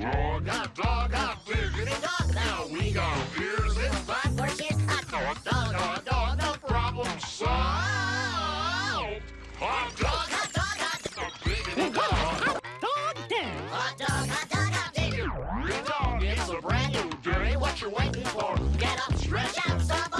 dog, hot dog, hot beer, give me dog. Now we got beers and five more cheers. Hot dog, dog, hot dog, no problem solved. Hot dog, hot dog, hot dog, baby, dog. Hot dog day. Hot dog, hot dog, hot baby. Your dog is a brand new day. What you waiting for? Get up, stretch out, stop.